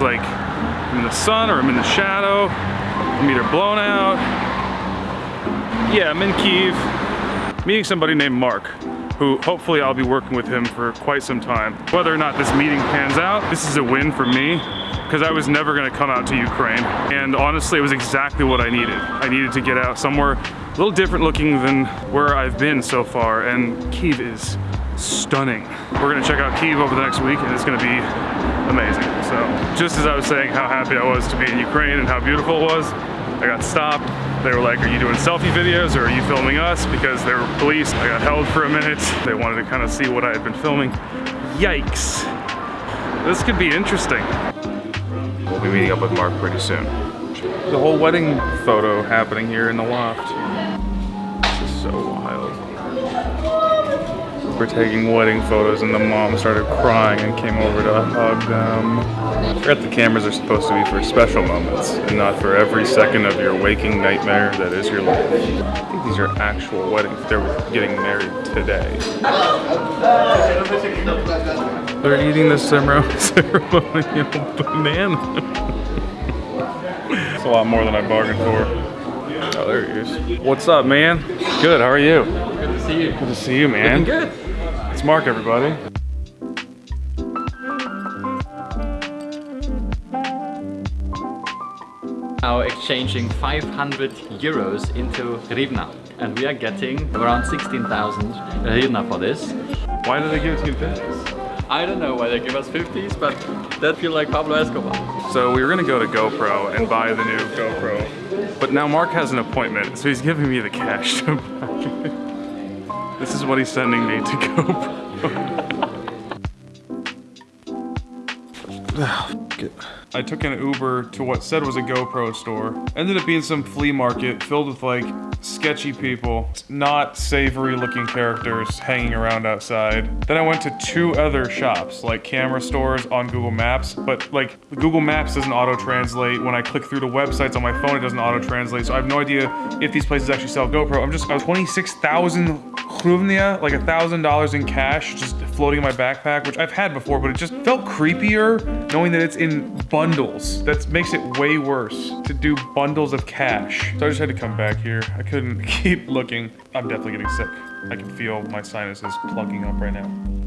Like, I'm in the sun or I'm in the shadow. I'm either blown out. Yeah, I'm in Kiev, meeting somebody named Mark who hopefully I'll be working with him for quite some time. Whether or not this meeting pans out, this is a win for me because I was never gonna come out to Ukraine. And honestly, it was exactly what I needed. I needed to get out somewhere a little different looking than where I've been so far. And Kiev is stunning. We're gonna check out Kiev over the next week and it's gonna be amazing. So just as I was saying how happy I was to be in Ukraine and how beautiful it was, I got stopped. They were like, are you doing selfie videos or are you filming us? Because they were police. I got held for a minute. They wanted to kind of see what I had been filming. Yikes. This could be interesting. We'll be meeting up with Mark pretty soon. The whole wedding photo happening here in the loft. We're taking wedding photos and the mom started crying and came over to hug them. I forgot the cameras are supposed to be for special moments and not for every second of your waking nightmare that is your life. I think these are actual weddings. They're getting married today. They're eating the ceremonial banana. It's a lot more than I bargained for. Oh, there he is. What's up, man? Good, how are you? Good to see you. Good to see you, man. Looking good. It's Mark, everybody. Now exchanging 500 euros into hryvnia. And we are getting around 16,000 hryvnia for this. Why did they give us to 50s? I don't know why they give us 50s, but that feel like Pablo Escobar. So we were gonna go to GoPro and buy the new GoPro. But now Mark has an appointment, so he's giving me the cash to buy it. This is what he's sending me to GoPro. I took an Uber to what said was a GoPro store. Ended up being some flea market filled with like sketchy people, not savory looking characters hanging around outside. Then I went to two other shops, like camera stores on Google Maps, but like Google Maps doesn't auto-translate. When I click through the websites on my phone, it doesn't auto-translate. So I have no idea if these places actually sell GoPro. I'm just, I was 26,000 hryvnia, like a thousand dollars in cash, just floating in my backpack, which I've had before, but it just felt creepier knowing that it's in bundles. That makes it way worse to do bundles of cash. So I just had to come back here. I couldn't keep looking. I'm definitely getting sick. I can feel my sinuses plugging up right now.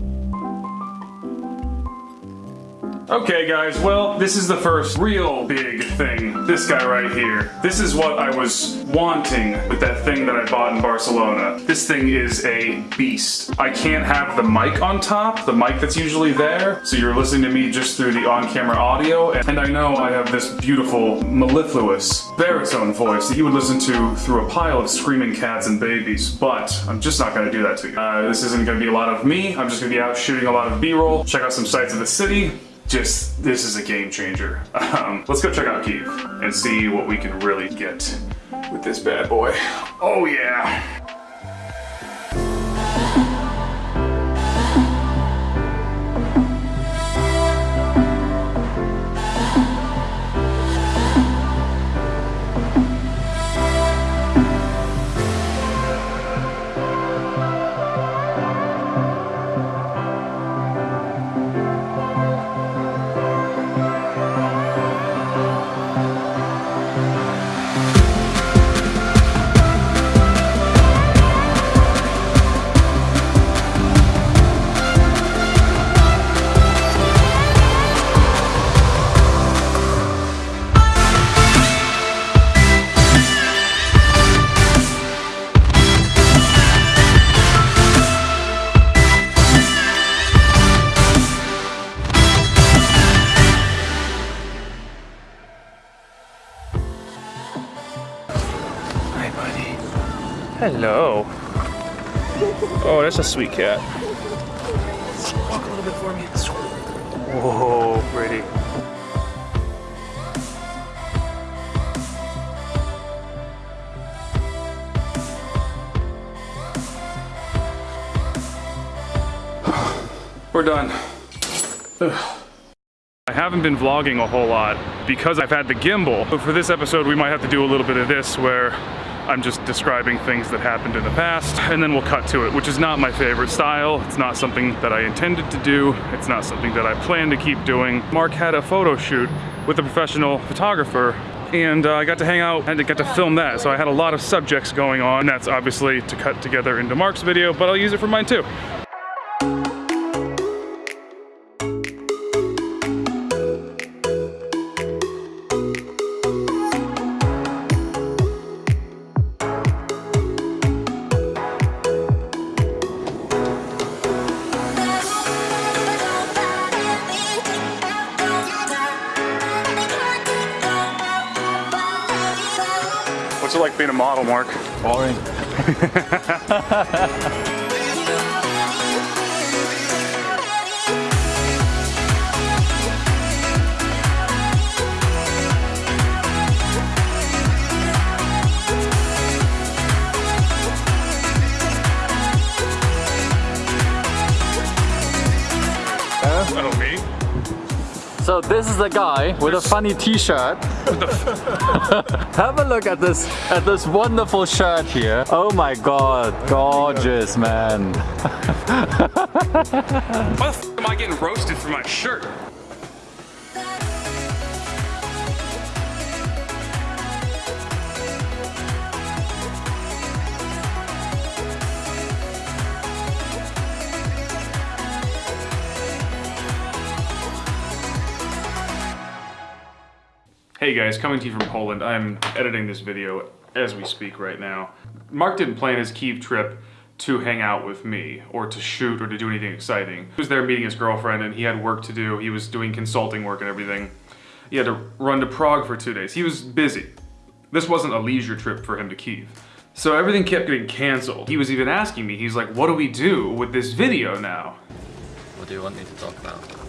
Okay guys, well, this is the first real big thing. This guy right here. This is what I was wanting with that thing that I bought in Barcelona. This thing is a beast. I can't have the mic on top, the mic that's usually there, so you're listening to me just through the on-camera audio, and I know I have this beautiful, mellifluous baritone voice that you would listen to through a pile of screaming cats and babies, but I'm just not gonna do that to you. Uh, this isn't gonna be a lot of me, I'm just gonna be out shooting a lot of B-roll, check out some sights of the city, just this is a game changer. Um, let's go check out Kiev and see what we can really get with this bad boy. Oh yeah. Hello. Oh, that's a sweet cat. Walk a little bit for me. Whoa, pretty. We're done. Ugh. I haven't been vlogging a whole lot because I've had the gimbal. But for this episode, we might have to do a little bit of this where I'm just describing things that happened in the past, and then we'll cut to it, which is not my favorite style. It's not something that I intended to do. It's not something that I plan to keep doing. Mark had a photo shoot with a professional photographer and uh, I got to hang out and I got to film that. So I had a lot of subjects going on. And that's obviously to cut together into Mark's video, but I'll use it for mine too. What's it like being a model, Mark? Boring. So this is the guy with a funny t-shirt. Have a look at this at this wonderful shirt here. Oh my god, gorgeous man. Why the f am I getting roasted for my shirt? Hey guys, coming to you from Poland. I'm editing this video as we speak right now. Mark didn't plan his Kiev trip to hang out with me or to shoot or to do anything exciting. He was there meeting his girlfriend and he had work to do. He was doing consulting work and everything. He had to run to Prague for two days. He was busy. This wasn't a leisure trip for him to Kiev. So everything kept getting canceled. He was even asking me, he's like, what do we do with this video now? What do you want me to talk about?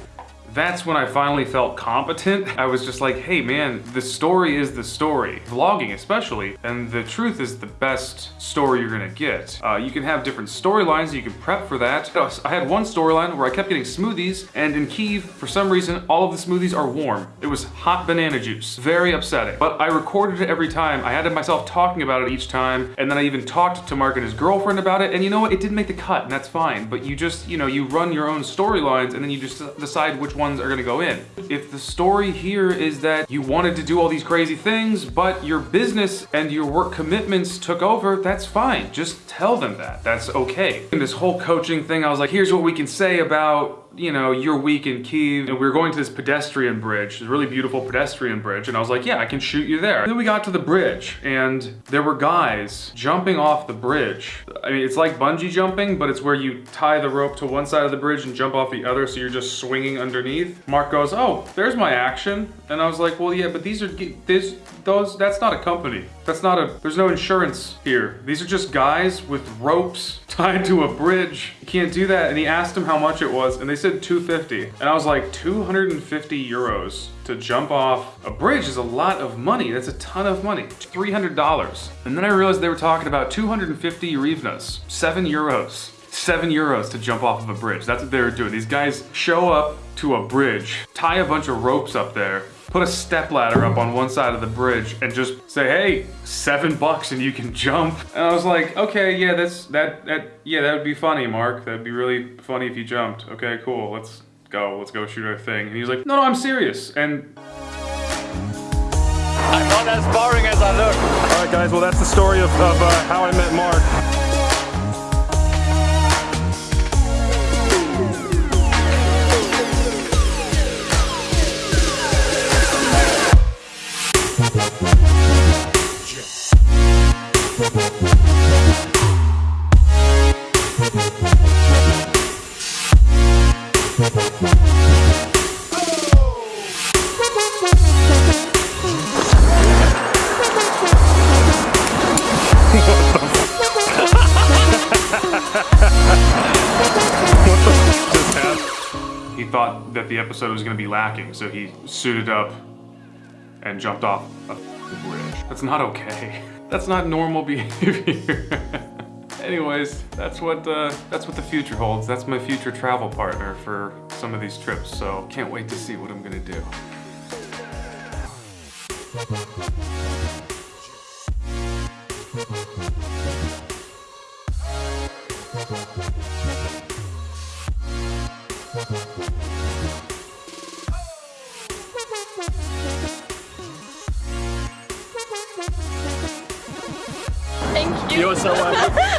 That's when I finally felt competent. I was just like, hey man, the story is the story. Vlogging especially, and the truth is the best story you're gonna get. Uh, you can have different storylines, you can prep for that. I had one storyline where I kept getting smoothies, and in Kiev, for some reason, all of the smoothies are warm. It was hot banana juice. Very upsetting. But I recorded it every time. I had myself talking about it each time, and then I even talked to Mark and his girlfriend about it, and you know what? It didn't make the cut, and that's fine. But you just, you know, you run your own storylines, and then you just decide which ones are gonna go in. If the story here is that you wanted to do all these crazy things, but your business and your work commitments took over, that's fine. Just tell them that. That's okay. In this whole coaching thing, I was like, here's what we can say about you know, your week in Kiev, and we were going to this pedestrian bridge, this really beautiful pedestrian bridge, and I was like, yeah, I can shoot you there. And then we got to the bridge, and there were guys jumping off the bridge. I mean, it's like bungee jumping, but it's where you tie the rope to one side of the bridge and jump off the other, so you're just swinging underneath. Mark goes, oh, there's my action. And I was like, well, yeah, but these are, this, those, that's not a company. That's not a, there's no insurance here. These are just guys with ropes tied to a bridge. You can't do that. And he asked him how much it was, and they said 250. And I was like, 250 euros to jump off a bridge is a lot of money. That's a ton of money. $300. And then I realized they were talking about 250 hryvnias, seven euros. Seven euros to jump off of a bridge. That's what they were doing. These guys show up to a bridge, tie a bunch of ropes up there, put a step ladder up on one side of the bridge and just say, hey, seven bucks and you can jump. And I was like, okay, yeah, that's, that, that, yeah, that would be funny, Mark. That'd be really funny if you jumped. Okay, cool, let's go, let's go shoot our thing. And he's like, no, no, I'm serious. And I'm not as boring as I look. all right, guys, well, that's the story of, of uh, how I met Mark. Thought that the episode was going to be lacking, so he suited up and jumped off a bridge. That's not okay. That's not normal behavior. Anyways, that's what uh, that's what the future holds. That's my future travel partner for some of these trips. So can't wait to see what I'm gonna do. You're so welcome.